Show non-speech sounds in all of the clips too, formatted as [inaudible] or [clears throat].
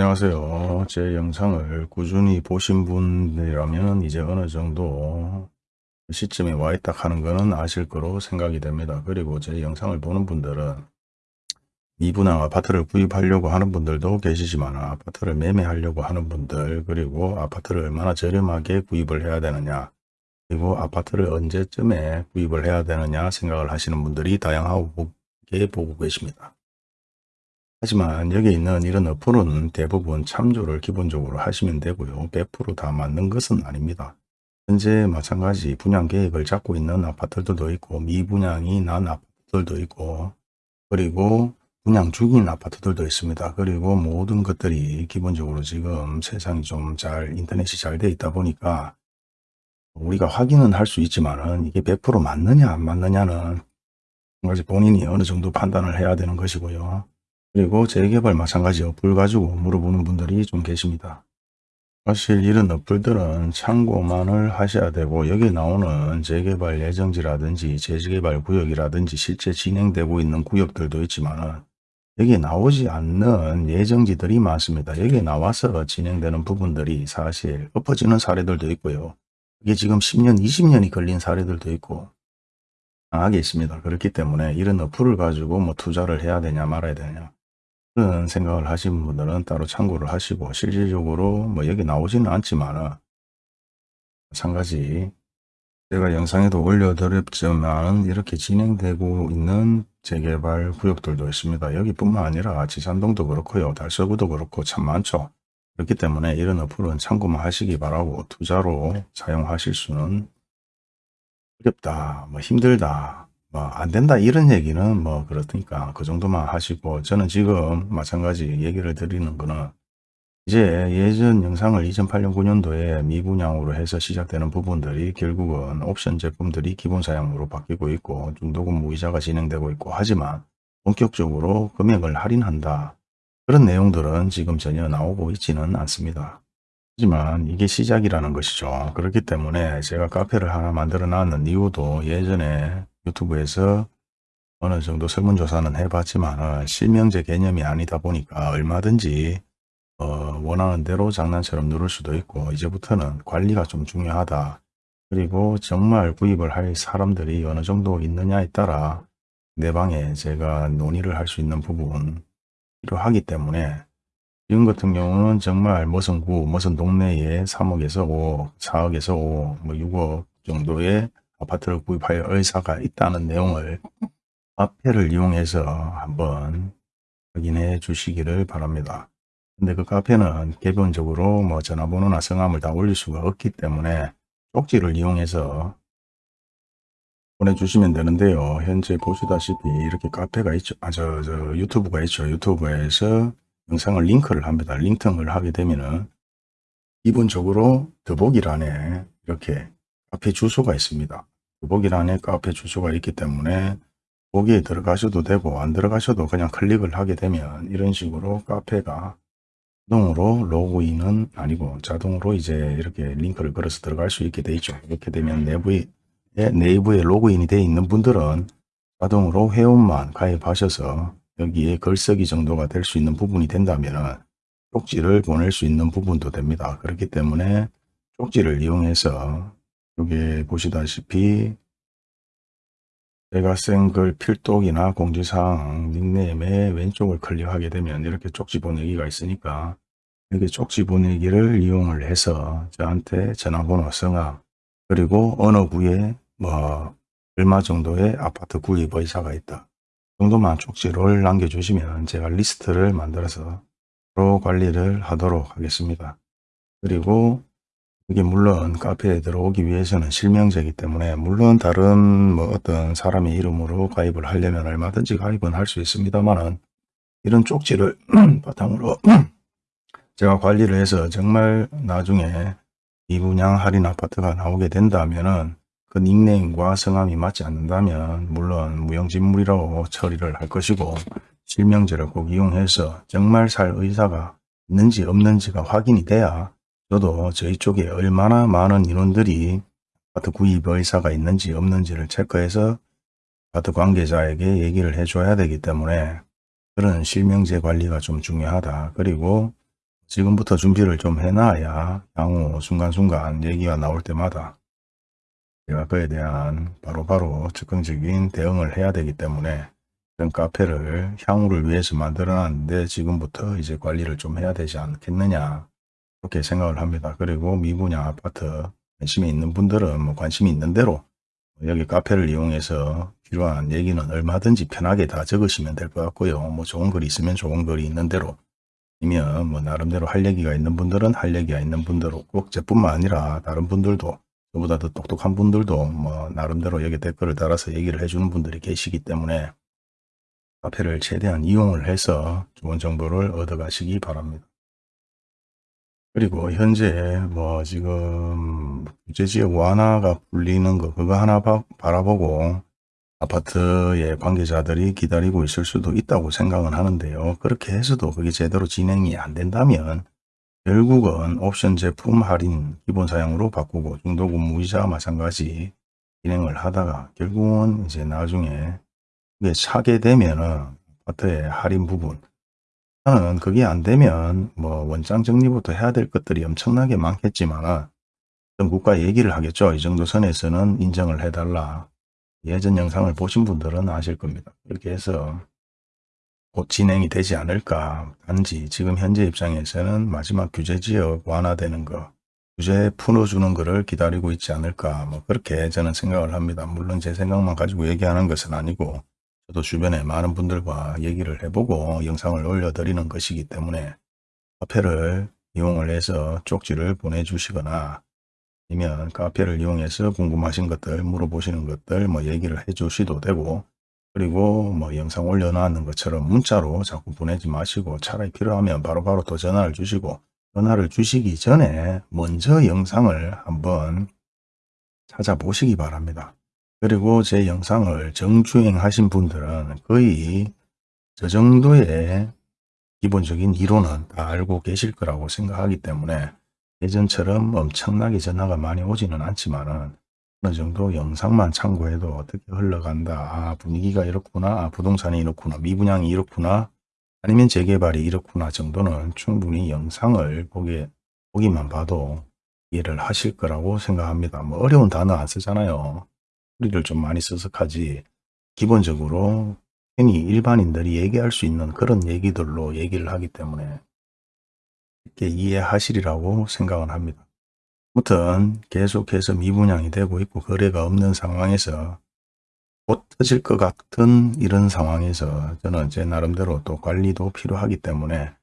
안녕하세요. 제 영상을 꾸준히 보신 분들이라면 이제 어느 정도 시점에 와 있다 하는 것은 아실 거로 생각이 됩니다. 그리고 제 영상을 보는 분들은 미분양 아파트를 구입하려고 하는 분들도 계시지만 아파트를 매매하려고 하는 분들 그리고 아파트를 얼마나 저렴하게 구입을 해야 되느냐 그리고 아파트를 언제쯤에 구입을 해야 되느냐 생각을 하시는 분들이 다양하게 보고 계십니다. 하지만 여기 있는 이런 어플은 대부분 참조를 기본적으로 하시면 되고요. 100%다 맞는 것은 아닙니다. 현재 마찬가지 분양 계획을 잡고 있는 아파트들도 있고 미분양이 난 아파트들도 있고 그리고 분양 중인 아파트들도 있습니다. 그리고 모든 것들이 기본적으로 지금 세상이 좀 잘 인터넷이 잘 돼 있다 보니까 우리가 확인은 할 수 있지만 은 이게 100% 맞느냐 안 맞느냐는 본인이 어느 정도 판단을 해야 되는 것이고요. 그리고 재개발 마찬가지 어플 가지고 물어보는 분들이 좀 계십니다. 사실 이런 어플들은 참고만을 하셔야 되고 여기 나오는 재개발 예정지라든지 재개발 구역이라든지 실제 진행되고 있는 구역들도 있지만 여기 나오지 않는 예정지들이 많습니다. 여기 나와서 진행되는 부분들이 사실 엎어지는 사례들도 있고요. 이게 지금 10년, 20년이 걸린 사례들도 있고 강하게 있습니다. 그렇기 때문에 이런 어플을 가지고 뭐 투자를 해야 되냐 말아야 되냐 생각을 하시는 분들은 따로 참고를 하시고 실질적으로 뭐 여기 나오지는 않지만 마찬가지 제가 영상에도 올려드렸지만 이렇게 진행되고 있는 재개발 구역들도 있습니다. 여기뿐만 아니라 지산동도 그렇고요. 달서구도 그렇고 참 많죠. 그렇기 때문에 이런 어플은 참고만 하시기 바라고 투자로 사용하실 수는 어렵다, 뭐 힘들다, 뭐 안 된다 이런 얘기는 뭐 그렇으니까 그 정도만 하시고 저는 지금 마찬가지 얘기를 드리는 거는 이제 예전 영상을 2008년 9년도에 미분양으로 해서 시작되는 부분들이 결국은 옵션 제품들이 기본 사양으로 바뀌고 있고 중도금 무이자가 진행되고 있고 하지만 본격적으로 금액을 할인한다. 그런 내용들은 지금 전혀 나오고 있지는 않습니다. 하지만 이게 시작이라는 것이죠. 그렇기 때문에 제가 카페를 하나 만들어 놨는 이유도 예전에 유튜브에서 어느 정도 설문조사는 해봤지만 실명제 개념이 아니다 보니까 얼마든지 어, 원하는 대로 장난처럼 누를 수도 있고 이제부터는 관리가 좀 중요하다. 그리고 정말 구입을 할 사람들이 어느 정도 있느냐에 따라 내 방에 제가 논의를 할 수 있는 부분 필요하기 때문에 지금 같은 경우는 정말 무슨 구, 무슨 동네에 3억에서 5억, 4억에서 5억, 뭐 6억 정도의 아파트를 구입할 의사가 있다는 내용을 카페를 이용해서 한번 확인해 주시기를 바랍니다. 근데 그 카페는 기본적으로 뭐 전화번호나 성함을 다 올릴 수가 없기 때문에 쪽지를 이용해서 보내주시면 되는데요. 현재 보시다시피 이렇게 카페가 있죠. 아, 저, 저 유튜브가 있죠. 유튜브에서 영상을 링크를 합니다. 링크를 하게 되면은 기본적으로 더보기란에 이렇게 카페 주소가 있습니다. 더보기란에 카페 주소가 있기 때문에 거기에 들어가셔도 되고 안 들어가셔도 그냥 클릭을 하게 되면 이런 식으로 카페가 자동으로 로그인은 아니고 자동으로 이제 이렇게 링크를 걸어서 들어갈 수 있게 돼 있죠. 이렇게 되면 내부에 내부에 로그인이 되어 있는 분들은 자동으로 회원만 가입하셔서 여기에 글쓰기 정도가 될 수 있는 부분이 된다면 쪽지를 보낼 수 있는 부분도 됩니다. 그렇기 때문에 쪽지를 이용해서 여기 보시다시피 제가 쓴 글 필독이나 공지사항 닉네임의 왼쪽을 클릭하게 되면 이렇게 쪽지 보내기가 있으니까 여기 쪽지 보내기를 이용을 해서 저한테 전화번호 성함 그리고 어느 구에 뭐 얼마 정도의 아파트 구입 의사가 있다 정도만 쪽지를 남겨주시면 제가 리스트를 만들어서 바로 관리를 하도록 하겠습니다. 그리고 이게 물론 카페에 들어오기 위해서는 실명제이기 때문에 물론 다른 뭐 어떤 사람의 이름으로 가입을 하려면 얼마든지 가입은 할 수 있습니다만은 이런 쪽지를 [clears throat] 바탕으로 [clears throat] 제가 관리를 해서 정말 나중에 이분양 할인 아파트가 나오게 된다면은 그 닉네임과 성함이 맞지 않는다면 물론 무용진물이라고 처리를 할 것이고 실명제를 꼭 이용해서 정말 살 의사가 있는지 없는지가 확인이 돼야 저도 저희 쪽에 얼마나 많은 인원들이 아파트 구입 의사가 있는지 없는지를 체크해서 아파트 관계자에게 얘기를 해줘야 되기 때문에 그런 실명제 관리가 좀 중요하다. 그리고 지금부터 준비를 좀 해놔야 향후 순간순간 얘기가 나올 때마다 제가 그에 대한 바로바로 즉흥적인 대응을 해야 되기 때문에 이런 카페를 향후를 위해서 만들어 놨는데 지금부터 이제 관리를 좀 해야 되지 않겠느냐 그렇게 생각을 합니다. 그리고 미분양 아파트 관심이 있는 분들은 뭐 관심이 있는 대로 여기 카페를 이용해서 필요한 얘기는 얼마든지 편하게 다 적으시면 될 것 같고요. 뭐 좋은 글이 있으면 좋은 글이 있는 대로 아니면 뭐 나름대로 할 얘기가 있는 분들은 할 얘기가 있는 분대로 꼭 저뿐만 아니라 다른 분들도 저보다 더 똑똑한 분들도 뭐 나름대로 여기 댓글을 달아서 얘기를 해주는 분들이 계시기 때문에 카페를 최대한 이용을 해서 좋은 정보를 얻어 가시기 바랍니다. 그리고 현재 뭐 지금 규제지역 완화가 풀리는 거 그거 하나 바, 바라보고 아파트의 관계자들이 기다리고 있을 수도 있다고 생각은 하는데요. 그렇게 해서도 그게 제대로 진행이 안 된다면 결국은 옵션 제품 할인 기본 사양으로 바꾸고 중도금 무이자 마찬가지 진행을 하다가 결국은 이제 나중에 그게 차게 되면은 아파트의 할인 부분 저는 그게 안 되면 뭐 원장 정리부터 해야 될 것들이 엄청나게 많겠지만 정국과 얘기를 하겠죠. 이 정도 선에서는 인정을 해달라. 예전 영상을 보신 분들은 아실 겁니다. 그렇게 해서 곧 진행이 되지 않을까. 단지 지금 현재 입장에서는 마지막 규제지역 완화되는 거, 규제 풀어주는 거를 기다리고 있지 않을까. 뭐 그렇게 저는 생각을 합니다. 물론 제 생각만 가지고 얘기하는 것은 아니고 저도 주변에 많은 분들과 얘기를 해보고 영상을 올려드리는 것이기 때문에 카페를 이용을 해서 쪽지를 보내주시거나 아니면 카페를 이용해서 궁금하신 것들 물어보시는 것들 뭐 얘기를 해 주셔도 되고 그리고 뭐 영상 올려놓는 것처럼 문자로 자꾸 보내지 마시고 차라리 필요하면 바로 바로 또 전화를 주시고 전화를 주시기 전에 먼저 영상을 한번 찾아보시기 바랍니다. 그리고 제 영상을 정주행 하신 분들은 거의 저 정도의 기본적인 이론은 다 알고 계실 거라고 생각하기 때문에 예전처럼 엄청나게 전화가 많이 오지는 않지만 은 어느 정도 영상만 참고해도 어떻게 흘러간다. 아, 분위기가 이렇구나. 아, 부동산이 이렇구나. 미분양이 이렇구나. 아니면 재개발이 이렇구나 정도는 충분히 영상을 보기, 보기만 봐도 이해를 하실 거라고 생각합니다. 뭐 어려운 단어 안 쓰잖아요. 소리를 좀 많이 써서 하지 기본적으로 흔히 일반인들이 얘기할 수 있는 그런 얘기들로 얘기를 하기 때문에 이렇게 이해하시리라고 생각을 합니다. 아무튼 계속해서 미분양이 되고 있고 거래가 없는 상황에서 곧 터질 것 같은 이런 상황에서 저는 제 나름대로 또 관리도 필요하기 때문에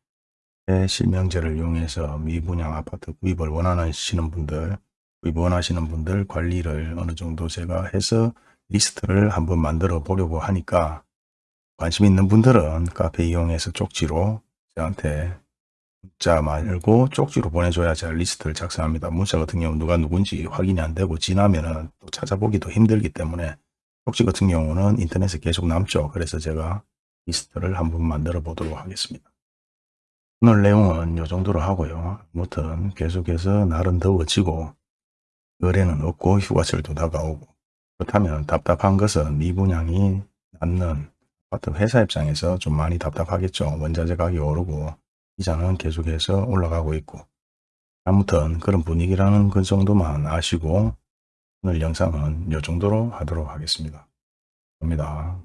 제 실명제를 이용해서 미분양 아파트 구입을 원하시는 분들 구 입 원하시는 분들 관리를 어느 정도 제가 해서 리스트를 한번 만들어 보려고 하니까 관심 있는 분들은 카페 이용해서 쪽지로 저한테 문자 말고 쪽지로 보내줘야 제가 리스트를 작성합니다. 문자 같은 경우 누가 누군지 확인이 안 되고 지나면은 또 찾아보기도 힘들기 때문에 쪽지 같은 경우는 인터넷에 계속 남죠. 그래서 제가 리스트를 한번 만들어 보도록 하겠습니다. 오늘 내용은 이 정도로 하고요. 아무튼 계속해서 날은 더워지고 거래는 없고 휴가철도 다가오고 그렇다면 답답한 것은 미분양이 낮는 아파트 회사 입장에서 좀 많이 답답하겠죠. 원자재 가격이 오르고 이자는 계속해서 올라가고 있고 아무튼 그런 분위기라는 그 정도만 아시고 오늘 영상은 이 정도로 하도록 하겠습니다. 감사합니다.